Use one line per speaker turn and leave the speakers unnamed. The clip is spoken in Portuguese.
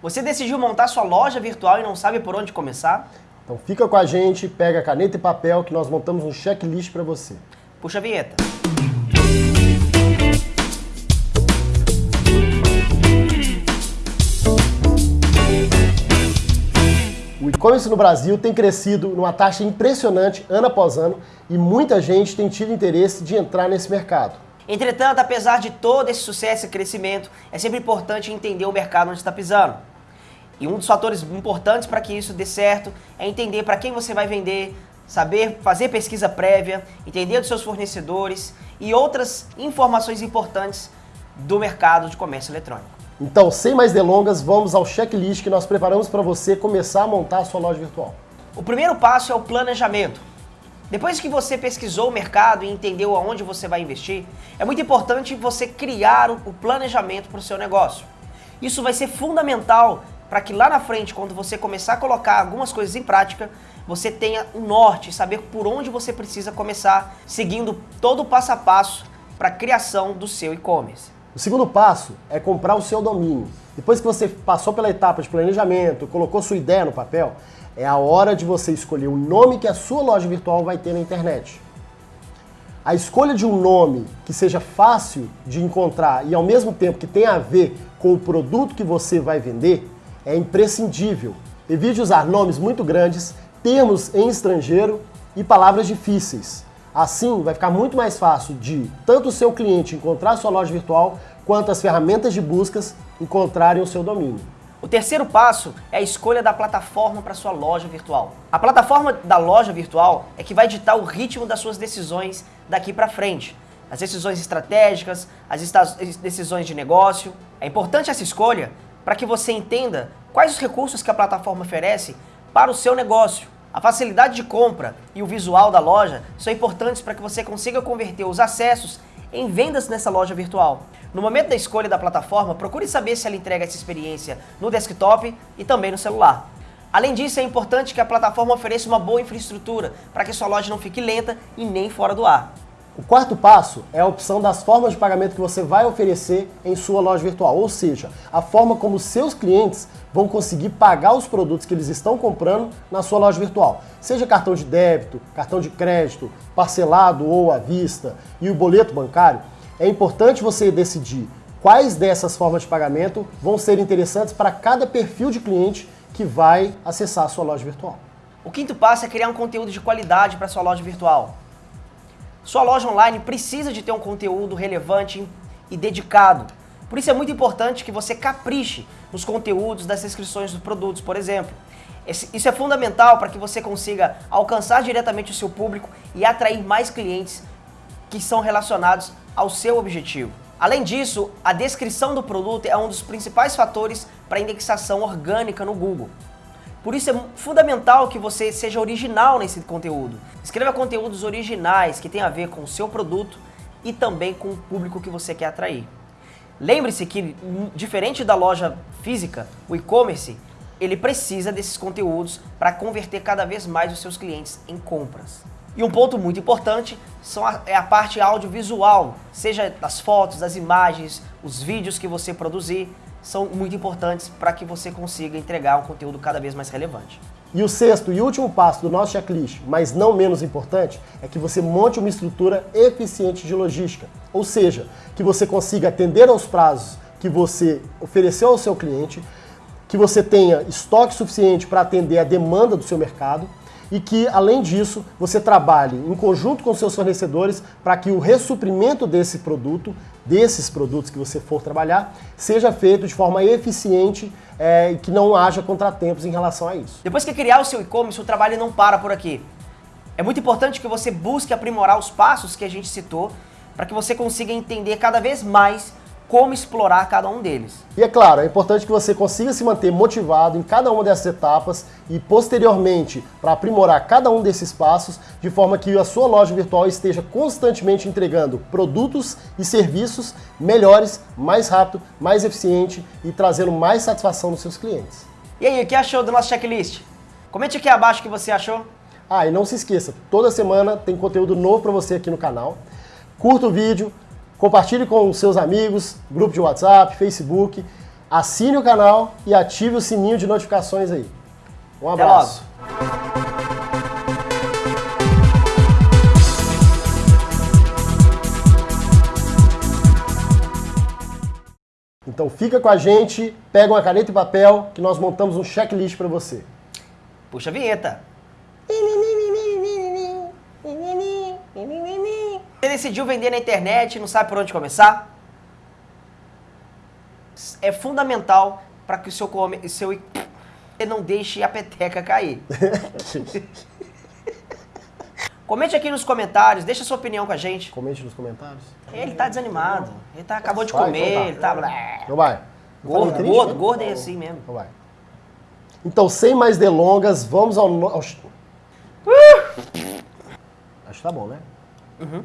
Você decidiu montar sua loja virtual e não sabe por onde começar?
Então fica com a gente, pega caneta e papel que nós montamos um checklist para você.
Puxa a vinheta.
O e-commerce no Brasil tem crescido numa taxa impressionante ano após ano e muita gente tem tido interesse de entrar nesse mercado.
Entretanto, apesar de todo esse sucesso e crescimento, é sempre importante entender o mercado onde está pisando. E um dos fatores importantes para que isso dê certo é entender para quem você vai vender, saber fazer pesquisa prévia, entender dos seus fornecedores e outras informações importantes do mercado de comércio eletrônico.
Então, sem mais delongas, vamos ao checklist que nós preparamos para você começar a montar a sua loja virtual.
O primeiro passo é o planejamento. Depois que você pesquisou o mercado e entendeu aonde você vai investir, é muito importante você criar o planejamento para o seu negócio. Isso vai ser fundamental para que lá na frente, quando você começar a colocar algumas coisas em prática, você tenha um norte, saber por onde você precisa começar, seguindo todo o passo a passo para a criação do seu e-commerce.
O segundo passo é comprar o seu domínio. Depois que você passou pela etapa de planejamento, colocou sua ideia no papel, é a hora de você escolher o nome que a sua loja virtual vai ter na internet. A escolha de um nome que seja fácil de encontrar e ao mesmo tempo que tenha a ver com o produto que você vai vender é imprescindível. Evite usar nomes muito grandes, termos em estrangeiro e palavras difíceis. Assim, vai ficar muito mais fácil de tanto o seu cliente encontrar sua loja virtual, quanto as ferramentas de buscas encontrarem o seu domínio.
O terceiro passo é a escolha da plataforma para sua loja virtual. A plataforma da loja virtual é que vai ditar o ritmo das suas decisões daqui para frente. As decisões estratégicas, as decisões de negócio. É importante essa escolha para que você entenda quais os recursos que a plataforma oferece para o seu negócio. A facilidade de compra e o visual da loja são importantes para que você consiga converter os acessos em vendas nessa loja virtual. No momento da escolha da plataforma, procure saber se ela entrega essa experiência no desktop e também no celular. Além disso, é importante que a plataforma ofereça uma boa infraestrutura para que sua loja não fique lenta e nem fora do ar.
O quarto passo é a opção das formas de pagamento que você vai oferecer em sua loja virtual, ou seja, a forma como seus clientes vão conseguir pagar os produtos que eles estão comprando na sua loja virtual. Seja cartão de débito, cartão de crédito, parcelado ou à vista e o boleto bancário, é importante você decidir quais dessas formas de pagamento vão ser interessantes para cada perfil de cliente que vai acessar a sua loja virtual.
O quinto passo é criar um conteúdo de qualidade para sua loja virtual. Sua loja online precisa de ter um conteúdo relevante e dedicado. Por isso é muito importante que você capriche nos conteúdos das descrições dos produtos, por exemplo. Isso é fundamental para que você consiga alcançar diretamente o seu público e atrair mais clientes que são relacionados ao seu objetivo. Além disso, a descrição do produto é um dos principais fatores para indexação orgânica no Google. Por isso é fundamental que você seja original nesse conteúdo. Escreva conteúdos originais que tenham a ver com o seu produto e também com o público que você quer atrair. Lembre-se que, diferente da loja física, o e-commerce, ele precisa desses conteúdos para converter cada vez mais os seus clientes em compras. E um ponto muito importante são a, é a parte audiovisual, seja das fotos, das imagens, os vídeos que você produzir, são muito importantes para que você consiga entregar um conteúdo cada vez mais relevante.
E o sexto e último passo do nosso checklist, mas não menos importante, é que você monte uma estrutura eficiente de logística. Ou seja, que você consiga atender aos prazos que você ofereceu ao seu cliente, que você tenha estoque suficiente para atender a demanda do seu mercado e que, além disso, você trabalhe em conjunto com seus fornecedores para que o ressuprimento desse produto, desses produtos que você for trabalhar, seja feito de forma eficiente é, e que não haja contratempos em relação a isso.
Depois que criar o seu e-commerce, o trabalho não para por aqui. É muito importante que você busque aprimorar os passos que a gente citou para que você consiga entender cada vez mais como explorar cada um deles.
E é claro, é importante que você consiga se manter motivado em cada uma dessas etapas e posteriormente para aprimorar cada um desses passos, de forma que a sua loja virtual esteja constantemente entregando produtos e serviços melhores, mais rápido, mais eficiente e trazendo mais satisfação dos seus clientes.
E aí, o que achou do nosso checklist? Comente aqui abaixo o que você achou.
Ah, e não se esqueça, toda semana tem conteúdo novo para você aqui no canal. Curta o vídeo, Compartilhe com seus amigos, grupo de WhatsApp, Facebook. assine o canal e ative o sininho de notificações aí. Um abraço. Então fica com a gente, pega uma caneta e papel que nós montamos um checklist para você.
Puxa a vinheta. Decidiu vender na internet e não sabe por onde começar? É fundamental para que o seu, come- seu você não deixe a peteca cair. Comente aqui nos comentários, deixa sua opinião com a gente.
Comente nos comentários.
Ele tá desanimado, ele tá, acabou de
Vai,
comer,
então tá.
ele tá...
Então vai. Eu falei
Gordo,
triste,
gordo,
né?
gordo é assim mesmo.
Então vai. Então, sem mais delongas, vamos ao... no- ao... Acho que tá bom, né?
Uhum.